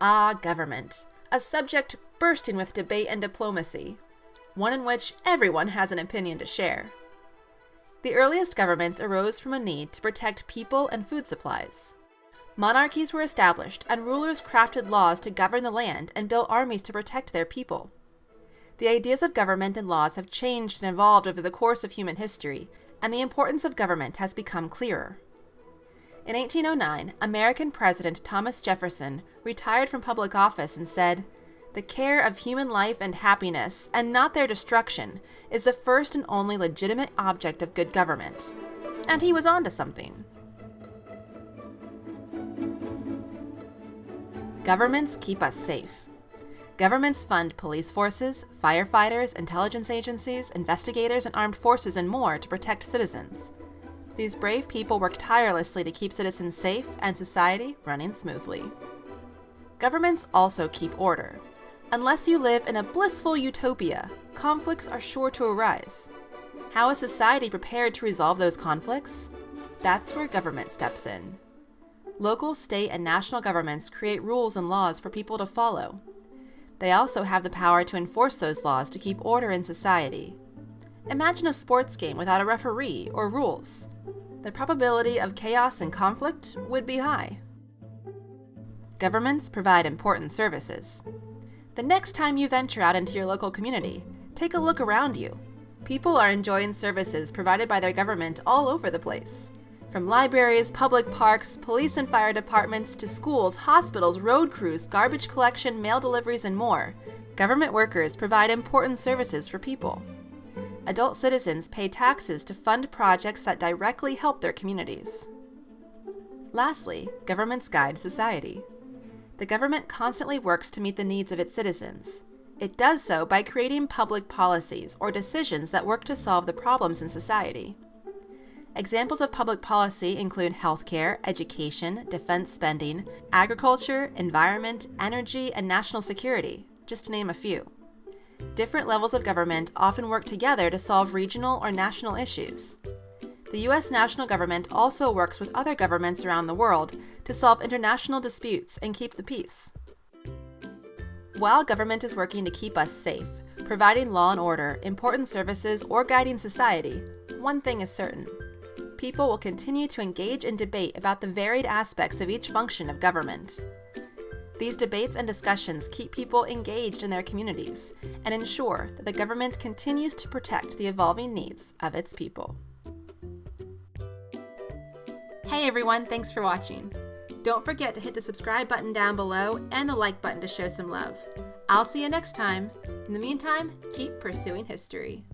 Ah, government, a subject bursting with debate and diplomacy, one in which everyone has an opinion to share. The earliest governments arose from a need to protect people and food supplies. Monarchies were established, and rulers crafted laws to govern the land and built armies to protect their people. The ideas of government and laws have changed and evolved over the course of human history, and the importance of government has become clearer. In 1809, American President Thomas Jefferson retired from public office and said, The care of human life and happiness, and not their destruction, is the first and only legitimate object of good government. And he was on to something. Governments keep us safe. Governments fund police forces, firefighters, intelligence agencies, investigators, and armed forces and more to protect citizens. These brave people work tirelessly to keep citizens safe and society running smoothly. Governments also keep order. Unless you live in a blissful utopia, conflicts are sure to arise. How is society prepared to resolve those conflicts? That's where government steps in. Local, state, and national governments create rules and laws for people to follow, they also have the power to enforce those laws to keep order in society. Imagine a sports game without a referee or rules. The probability of chaos and conflict would be high. Governments provide important services. The next time you venture out into your local community, take a look around you. People are enjoying services provided by their government all over the place. From libraries, public parks, police and fire departments, to schools, hospitals, road crews, garbage collection, mail deliveries, and more, government workers provide important services for people. Adult citizens pay taxes to fund projects that directly help their communities. Lastly, governments guide society. The government constantly works to meet the needs of its citizens. It does so by creating public policies or decisions that work to solve the problems in society. Examples of public policy include healthcare, education, defense spending, agriculture, environment, energy, and national security, just to name a few. Different levels of government often work together to solve regional or national issues. The U.S. national government also works with other governments around the world to solve international disputes and keep the peace. While government is working to keep us safe, providing law and order, important services, or guiding society, one thing is certain people will continue to engage in debate about the varied aspects of each function of government. These debates and discussions keep people engaged in their communities and ensure that the government continues to protect the evolving needs of its people. Hey everyone, thanks for watching. Don't forget to hit the subscribe button down below and the like button to show some love. I'll see you next time. In the meantime, keep pursuing history.